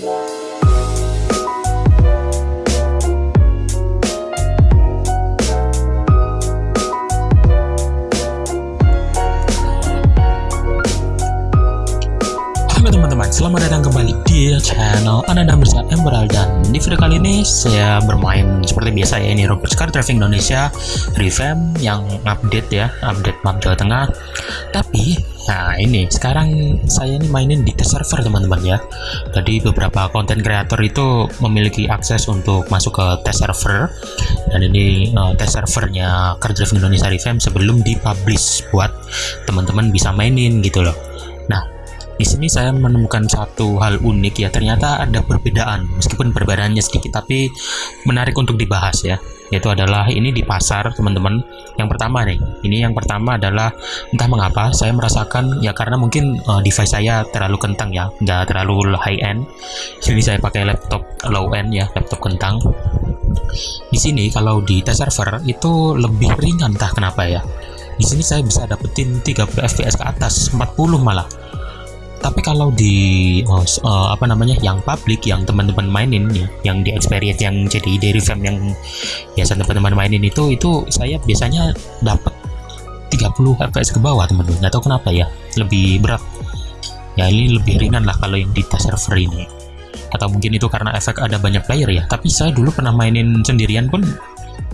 teman-teman, selamat datang kembali di channel Ananda Emerald dan di video kali ini saya bermain seperti biasa ya ini Robert Car Driving Indonesia revamp yang update ya, update map Jawa Tengah. Tapi nah ini sekarang saya ini mainin di test server teman-teman ya. Jadi beberapa konten kreator itu memiliki akses untuk masuk ke test server dan ini uh, test servernya Car Driving Indonesia revamp sebelum dipublish buat teman-teman bisa mainin gitu loh. Di sini saya menemukan satu hal unik ya, ternyata ada perbedaan, meskipun perbedaannya sedikit, tapi menarik untuk dibahas ya. Yaitu adalah ini di pasar, teman-teman. Yang pertama nih, ini yang pertama adalah entah mengapa saya merasakan ya karena mungkin uh, device saya terlalu kentang ya, nggak terlalu high end. Sini saya pakai laptop low end ya, laptop kentang. Di sini kalau di test server itu lebih ringan entah kenapa ya. Di sini saya bisa dapetin 30 fps ke atas, 40 malah tapi kalau di oh, uh, apa namanya yang publik yang teman-teman mainin ya yang di experience yang jadi dari fam yang biasa teman-teman mainin itu itu saya biasanya dapat 30 fps ke bawah teman-teman. Nggak tahu kenapa ya lebih berat. Ya ini lebih ringan lah kalau yang di tes server ini. Atau mungkin itu karena efek ada banyak player ya. Tapi saya dulu pernah mainin sendirian pun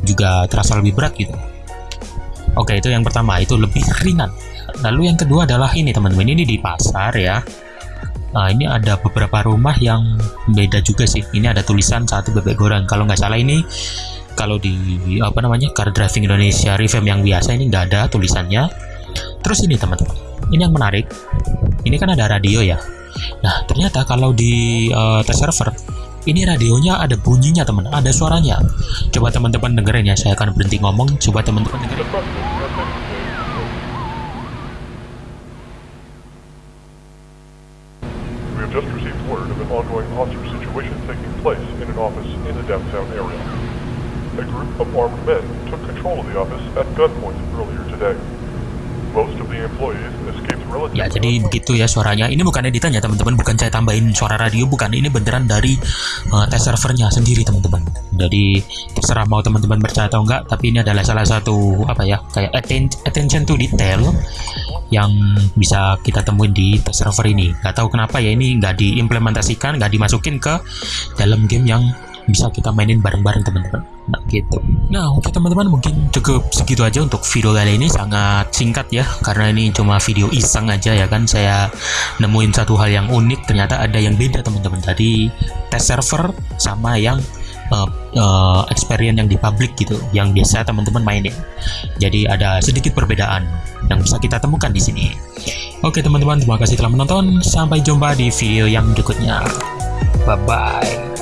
juga terasa lebih berat gitu oke itu yang pertama itu lebih ringan lalu yang kedua adalah ini teman-teman ini di pasar ya Nah, ini ada beberapa rumah yang beda juga sih. Ini ada tulisan satu bebek goreng. Kalau nggak salah ini, kalau di apa namanya car driving Indonesia revamp yang biasa ini nggak ada tulisannya. Terus ini teman-teman, ini yang menarik. Ini kan ada radio ya. Nah, ternyata kalau di uh, test server ini radionya ada bunyinya teman, ada suaranya. Coba teman-teman dengerin ya. Saya akan berhenti ngomong. Coba teman-teman dengerin. Ya, jadi begitu ya suaranya. Ini bukan editan ya, teman-teman. Bukan saya tambahin suara radio, bukan. Ini beneran dari uh, test servernya sendiri, teman-teman. Jadi, terserah mau teman-teman percaya atau enggak, tapi ini adalah salah satu, apa ya, kayak attention to detail yang bisa kita temuin di test server ini. Gak tahu kenapa ya ini nggak diimplementasikan, nggak dimasukin ke dalam game yang bisa kita mainin bareng-bareng teman-teman. Nah gitu. Nah oke teman-teman mungkin cukup segitu aja untuk video kali ini. Sangat singkat ya karena ini cuma video iseng aja ya kan. Saya nemuin satu hal yang unik ternyata ada yang beda teman-teman. Tadi test server sama yang uh, uh, experience yang di public gitu yang biasa teman-teman mainin. Jadi ada sedikit perbedaan yang bisa kita temukan di sini. Oke teman-teman terima kasih telah menonton. Sampai jumpa di video yang berikutnya. Bye bye